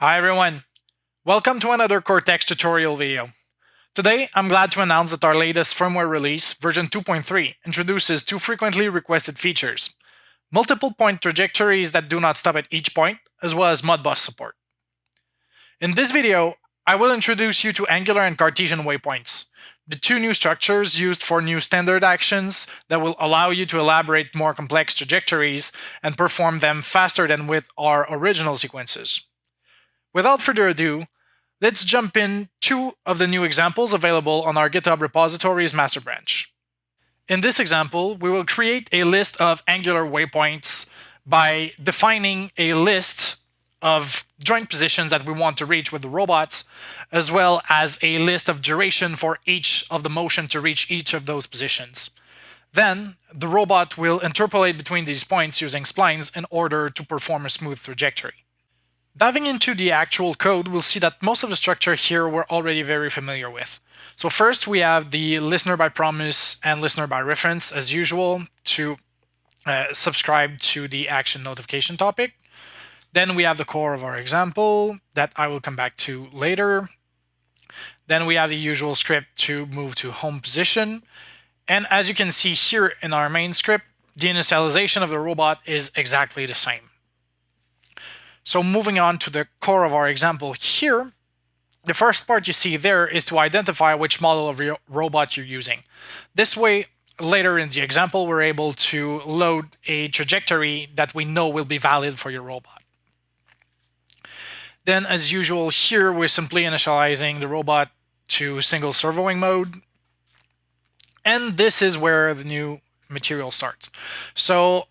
Hi everyone, welcome to another Kortex tutorial video. Today, I'm glad to announce that our latest firmware release, version 2.3, introduces two frequently requested features. Multiple point trajectories that do not stop at each point, as well as Modbus support. In this video, I will introduce you to angular and Cartesian waypoints, the two new structures used for new standard actions that will allow you to elaborate more complex trajectories and perform them faster than with our original sequences. Without further ado, let's jump in two of the new examples available on our GitHub repository's master branch. In this example, we will create a list of angular waypoints by defining a list of joint positions that we want to reach with the robots, as well as a list of duration for each of the motion to reach each of those positions. Then, the robot will interpolate between these points using splines in order to perform a smooth trajectory. Diving into the actual code, we'll see that most of the structure here we're already very familiar with. So first we have the listener by promise and listener by reference as usual to uh, subscribe to the action notification topic. Then we have the core of our example that I will come back to later. Then we have the usual script to move to home position. And as you can see here in our main script, the initialization of the robot is exactly the same. So moving on to the core of our example here, the first part you see there is to identify which model of robot you're using. This way, later in the example, we're able to load a trajectory that we know will be valid for your robot. Then as usual here, we're simply initializing the robot to single servoing mode. And this is where the new material starts. So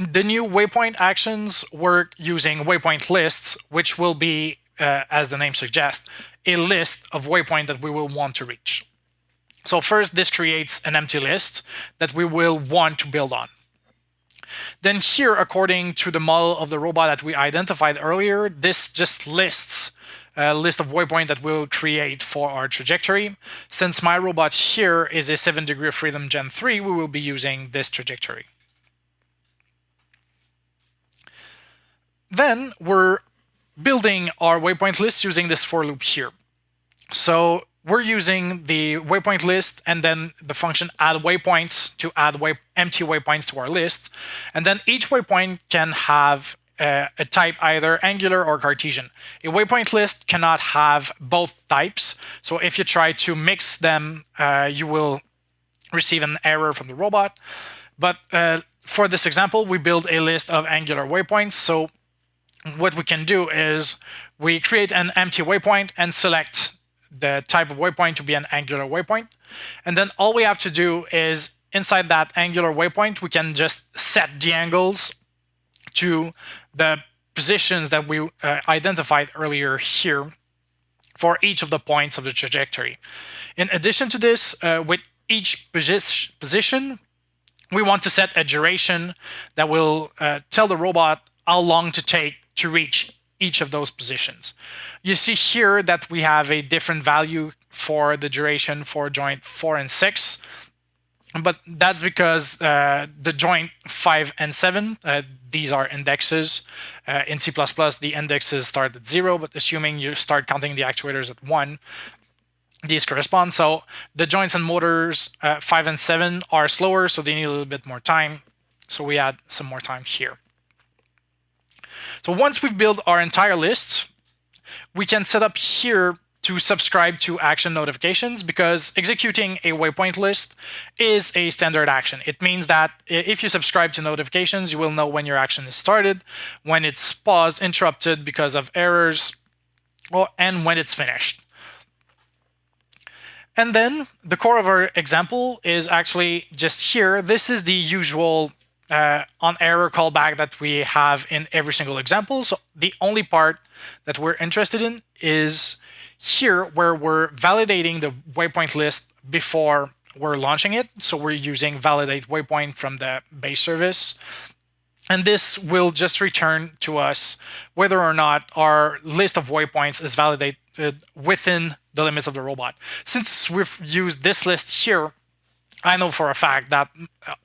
the new waypoint actions work using waypoint lists, which will be, uh, as the name suggests, a list of waypoint that we will want to reach. So first, this creates an empty list that we will want to build on. Then here, according to the model of the robot that we identified earlier, this just lists a list of waypoint that we'll create for our trajectory. Since my robot here is a 7 degree of freedom Gen 3, we will be using this trajectory. Then we're building our waypoint list using this for loop here. So we're using the waypoint list and then the function add waypoints to add way empty waypoints to our list. And then each waypoint can have a, a type either angular or Cartesian. A waypoint list cannot have both types. So if you try to mix them, uh, you will receive an error from the robot. But uh, for this example, we build a list of angular waypoints. So what we can do is we create an empty waypoint and select the type of waypoint to be an angular waypoint. And then all we have to do is inside that angular waypoint, we can just set the angles to the positions that we uh, identified earlier here for each of the points of the trajectory. In addition to this, uh, with each posi position, we want to set a duration that will uh, tell the robot how long to take to reach each of those positions. You see here that we have a different value for the duration for joint 4 and 6, but that's because uh, the joint 5 and 7, uh, these are indexes. Uh, in C++, the indexes start at 0, but assuming you start counting the actuators at 1, these correspond. So the joints and motors uh, 5 and 7 are slower, so they need a little bit more time. So we add some more time here. So once we've built our entire list, we can set up here to subscribe to action notifications because executing a waypoint list is a standard action. It means that if you subscribe to notifications, you will know when your action is started, when it's paused, interrupted because of errors, or, and when it's finished. And then the core of our example is actually just here. This is the usual uh, on error callback that we have in every single example. So the only part that we're interested in is here where we're validating the waypoint list before we're launching it. So we're using validate waypoint from the base service. And this will just return to us whether or not our list of waypoints is validated within the limits of the robot. Since we've used this list here, I know for a fact that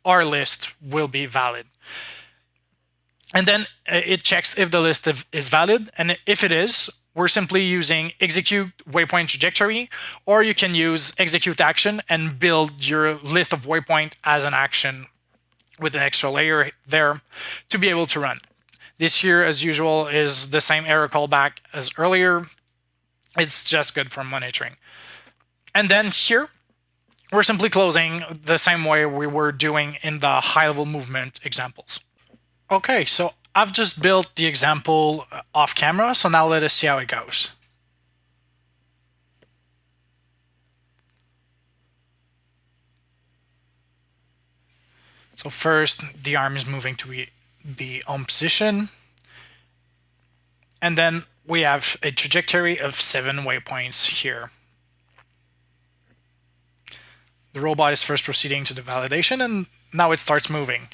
our list will be valid. And then uh, it checks if the list is valid. And if it is, we're simply using execute waypoint trajectory, or you can use execute action and build your list of waypoint as an action with an extra layer there to be able to run. This here, as usual, is the same error callback as earlier. It's just good for monitoring. And then here, we're simply closing the same way we were doing in the high-level movement examples. Okay, so I've just built the example off camera, so now let us see how it goes. So first, the arm is moving to the home position. And then we have a trajectory of seven waypoints here. The robot is first proceeding to the validation and now it starts moving.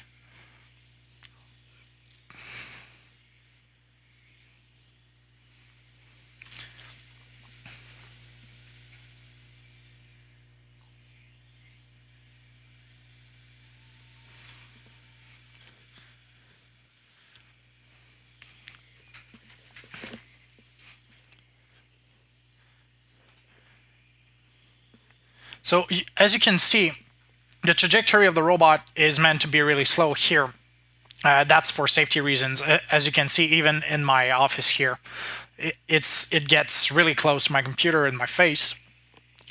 So as you can see, the trajectory of the robot is meant to be really slow here. Uh, that's for safety reasons. As you can see, even in my office here, it, it's it gets really close to my computer and my face.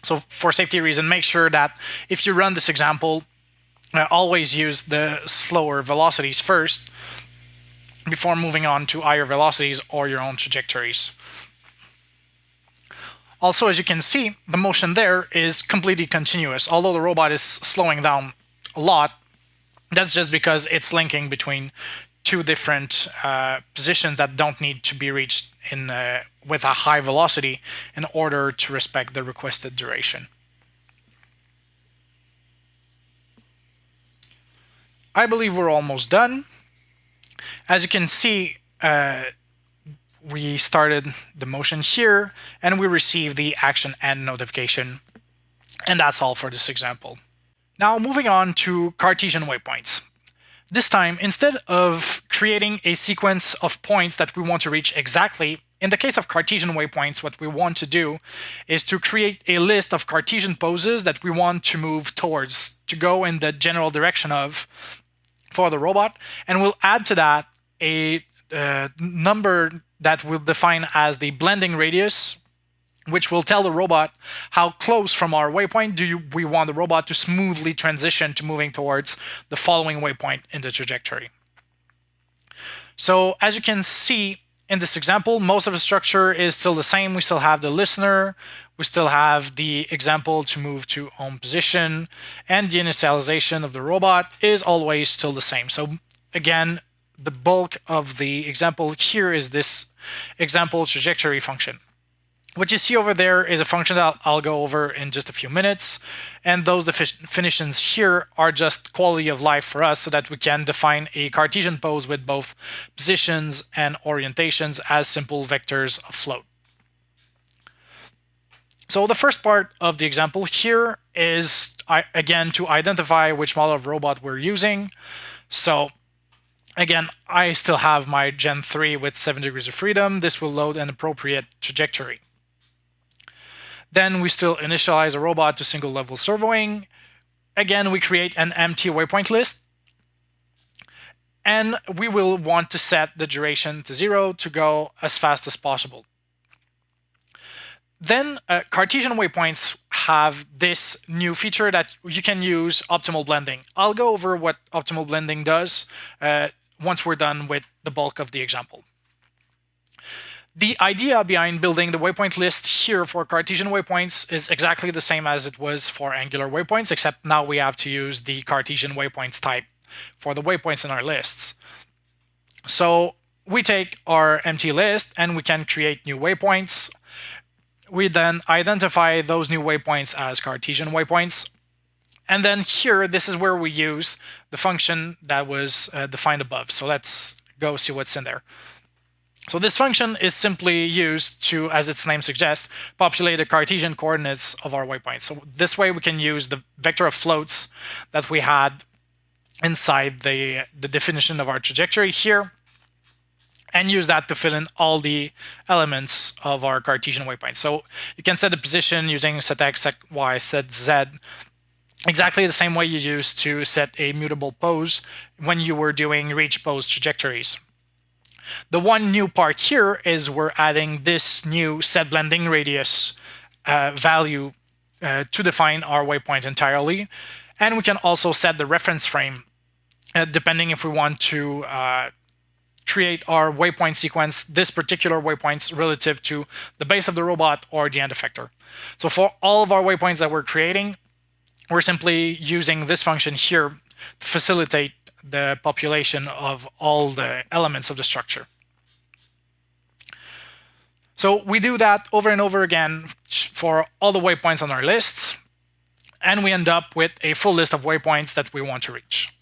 So for safety reason, make sure that if you run this example, uh, always use the slower velocities first before moving on to higher velocities or your own trajectories. Also, as you can see, the motion there is completely continuous. Although the robot is slowing down a lot, that's just because it's linking between two different uh, positions that don't need to be reached in uh, with a high velocity in order to respect the requested duration. I believe we're almost done. As you can see, uh, we started the motion here and we received the action end notification. And that's all for this example. Now moving on to Cartesian waypoints. This time, instead of creating a sequence of points that we want to reach exactly, in the case of Cartesian waypoints, what we want to do is to create a list of Cartesian poses that we want to move towards, to go in the general direction of for the robot, and we'll add to that a uh, number that we'll define as the blending radius, which will tell the robot how close from our waypoint do you, we want the robot to smoothly transition to moving towards the following waypoint in the trajectory. So as you can see in this example, most of the structure is still the same. We still have the listener, we still have the example to move to home position, and the initialization of the robot is always still the same. So again, the bulk of the example here is this example trajectory function. What you see over there is a function that I'll go over in just a few minutes. And those definitions here are just quality of life for us so that we can define a Cartesian pose with both positions and orientations as simple vectors of float. So the first part of the example here is, again, to identify which model of robot we're using. So Again, I still have my Gen 3 with 7 degrees of freedom. This will load an appropriate trajectory. Then we still initialize a robot to single level servoing. Again, we create an empty waypoint list. And we will want to set the duration to zero to go as fast as possible. Then uh, Cartesian waypoints have this new feature that you can use optimal blending. I'll go over what optimal blending does uh, once we're done with the bulk of the example. The idea behind building the waypoint list here for Cartesian waypoints is exactly the same as it was for angular waypoints, except now we have to use the Cartesian waypoints type for the waypoints in our lists. So we take our empty list and we can create new waypoints. We then identify those new waypoints as Cartesian waypoints and then here, this is where we use the function that was uh, defined above. So let's go see what's in there. So this function is simply used to, as its name suggests, populate the Cartesian coordinates of our waypoint. So this way we can use the vector of floats that we had inside the, the definition of our trajectory here. and use that to fill in all the elements of our Cartesian waypoint. So you can set the position using set x, set y, set z, exactly the same way you used to set a mutable pose when you were doing reach pose trajectories. The one new part here is we're adding this new set blending radius uh, value uh, to define our waypoint entirely. And we can also set the reference frame uh, depending if we want to uh, create our waypoint sequence, this particular waypoints relative to the base of the robot or the end effector. So for all of our waypoints that we're creating, we're simply using this function here to facilitate the population of all the elements of the structure. So we do that over and over again for all the waypoints on our lists, and we end up with a full list of waypoints that we want to reach.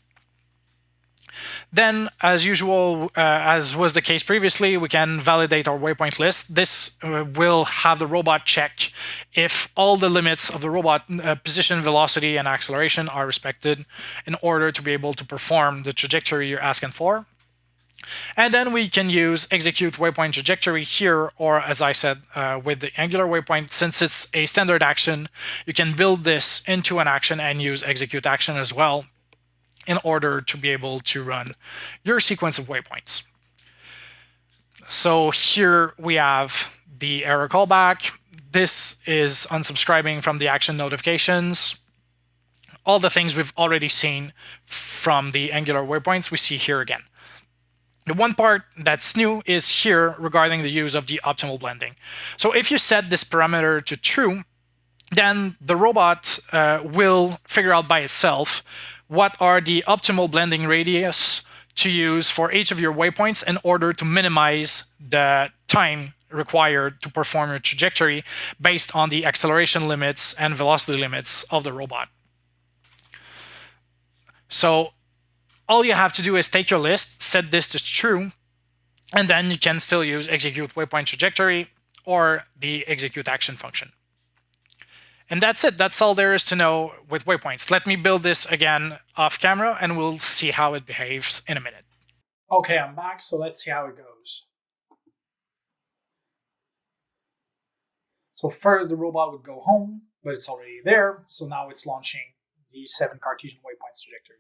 Then, as usual, uh, as was the case previously, we can validate our waypoint list. This uh, will have the robot check if all the limits of the robot uh, position, velocity, and acceleration are respected in order to be able to perform the trajectory you're asking for. And then we can use execute waypoint trajectory here, or as I said, uh, with the angular waypoint, since it's a standard action, you can build this into an action and use execute action as well in order to be able to run your sequence of waypoints. So here we have the error callback. This is unsubscribing from the action notifications. All the things we've already seen from the Angular waypoints we see here again. The one part that's new is here regarding the use of the optimal blending. So if you set this parameter to true, then the robot uh, will figure out by itself what are the optimal blending radius to use for each of your waypoints in order to minimize the time required to perform your trajectory based on the acceleration limits and velocity limits of the robot. So all you have to do is take your list, set this to true, and then you can still use execute waypoint trajectory or the execute action function. And that's it. That's all there is to know with waypoints. Let me build this again off camera and we'll see how it behaves in a minute. Okay, I'm back, so let's see how it goes. So first the robot would go home, but it's already there. So now it's launching the seven Cartesian waypoints trajectory.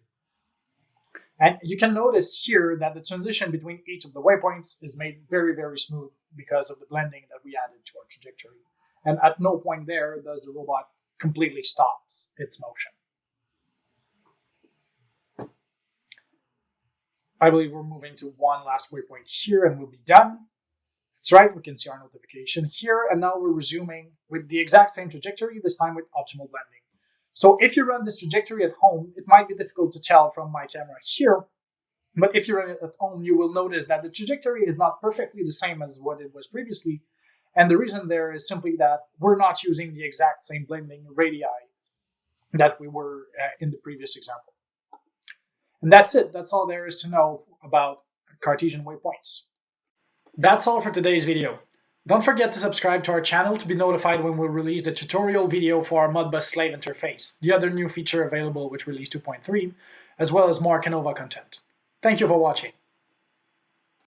And you can notice here that the transition between each of the waypoints is made very, very smooth because of the blending that we added to our trajectory. And at no point there does the robot completely stops its motion. I believe we're moving to one last waypoint here and we'll be done. That's right, we can see our notification here, and now we're resuming with the exact same trajectory, this time with optimal blending. So if you run this trajectory at home, it might be difficult to tell from my camera here, but if you run it at home, you will notice that the trajectory is not perfectly the same as what it was previously, and the reason there is simply that we're not using the exact same blending radii that we were uh, in the previous example. And that's it. That's all there is to know about Cartesian waypoints. That's all for today's video. Don't forget to subscribe to our channel to be notified when we release the tutorial video for our Modbus slave interface, the other new feature available with release 2.3, as well as more Kinova content. Thank you for watching.